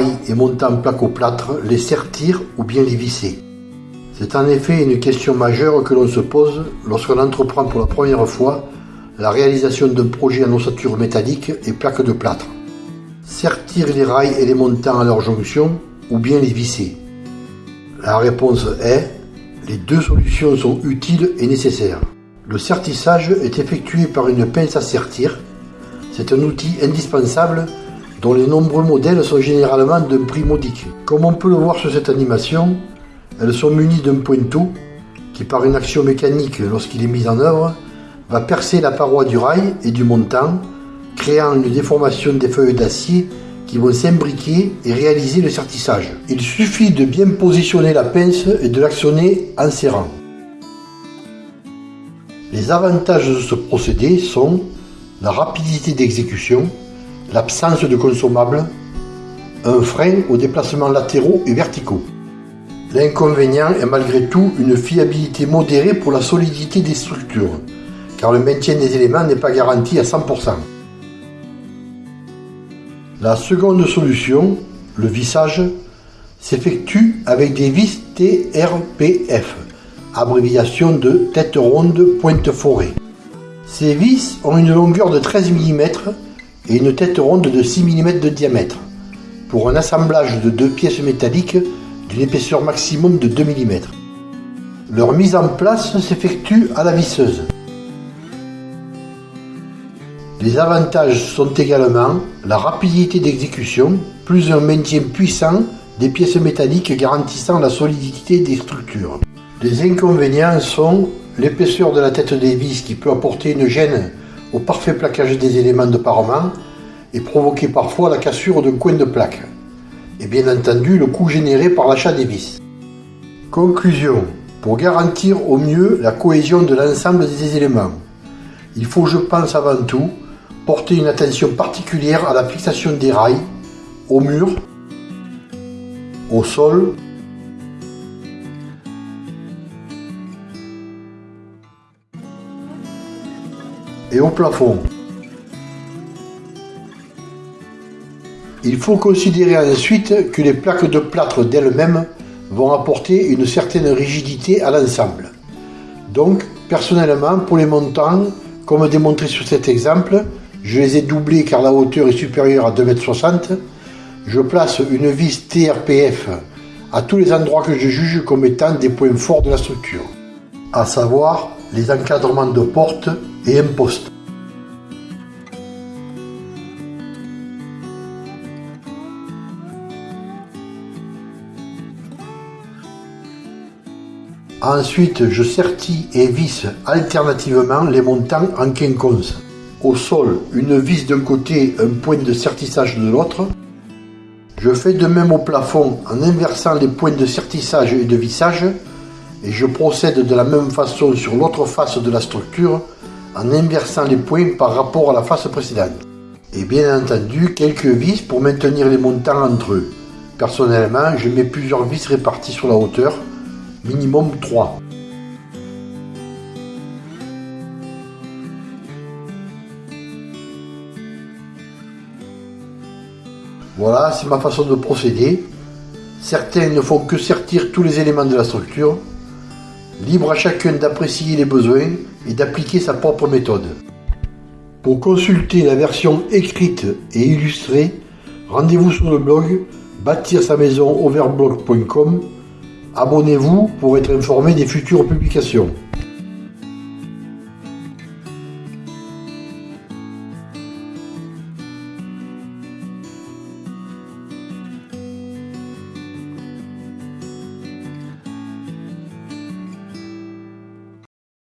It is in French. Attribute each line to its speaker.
Speaker 1: et montants placo-plâtre, les sertir ou bien les visser. C'est en effet une question majeure que l'on se pose lorsqu'on entreprend pour la première fois la réalisation d'un projet en ossature métallique et plaques de plâtre. Sertir les rails et les montants à leur jonction ou bien les visser La réponse est les deux solutions sont utiles et nécessaires. Le sertissage est effectué par une pince à sertir. C'est un outil indispensable dont les nombreux modèles sont généralement d'un prix modique. Comme on peut le voir sur cette animation, elles sont munies d'un pointeau qui, par une action mécanique lorsqu'il est mis en œuvre, va percer la paroi du rail et du montant, créant une déformation des feuilles d'acier qui vont s'imbriquer et réaliser le sertissage. Il suffit de bien positionner la pince et de l'actionner en serrant. Les avantages de ce procédé sont la rapidité d'exécution, l'absence de consommables, un frein aux déplacements latéraux et verticaux. L'inconvénient est malgré tout une fiabilité modérée pour la solidité des structures, car le maintien des éléments n'est pas garanti à 100%. La seconde solution, le vissage, s'effectue avec des vis TRPF, abréviation de tête ronde pointe forée. Ces vis ont une longueur de 13 mm et une tête ronde de 6 mm de diamètre, pour un assemblage de deux pièces métalliques d'une épaisseur maximum de 2 mm. Leur mise en place s'effectue à la visseuse. Les avantages sont également la rapidité d'exécution, plus un maintien puissant des pièces métalliques garantissant la solidité des structures. Les inconvénients sont l'épaisseur de la tête des vis qui peut apporter une gêne au parfait plaquage des éléments de parement et provoquer parfois la cassure d'un coin de plaque. Et bien entendu le coût généré par l'achat des vis. Conclusion. Pour garantir au mieux la cohésion de l'ensemble des éléments, il faut je pense avant tout porter une attention particulière à la fixation des rails, au mur, au sol, et au plafond. Il faut considérer ensuite que les plaques de plâtre d'elles-mêmes vont apporter une certaine rigidité à l'ensemble. Donc, personnellement, pour les montants, comme démontré sur cet exemple, je les ai doublés car la hauteur est supérieure à 2,60 m. Je place une vis TRPF à tous les endroits que je juge comme étant des points forts de la structure, à savoir les encadrements de porte et un poste. Ensuite, je sertis et visse alternativement les montants en quinconce au sol une vis d'un côté, un point de sertissage de l'autre. Je fais de même au plafond en inversant les points de sertissage et de vissage et je procède de la même façon sur l'autre face de la structure en inversant les points par rapport à la face précédente. Et bien entendu, quelques vis pour maintenir les montants entre eux. Personnellement, je mets plusieurs vis réparties sur la hauteur, minimum 3. Voilà, c'est ma façon de procéder. Certains ne font que sertir tous les éléments de la structure. Libre à chacun d'apprécier les besoins et d'appliquer sa propre méthode. Pour consulter la version écrite et illustrée, rendez-vous sur le blog bâtir sa maison overblog.com. Abonnez-vous pour être informé des futures publications.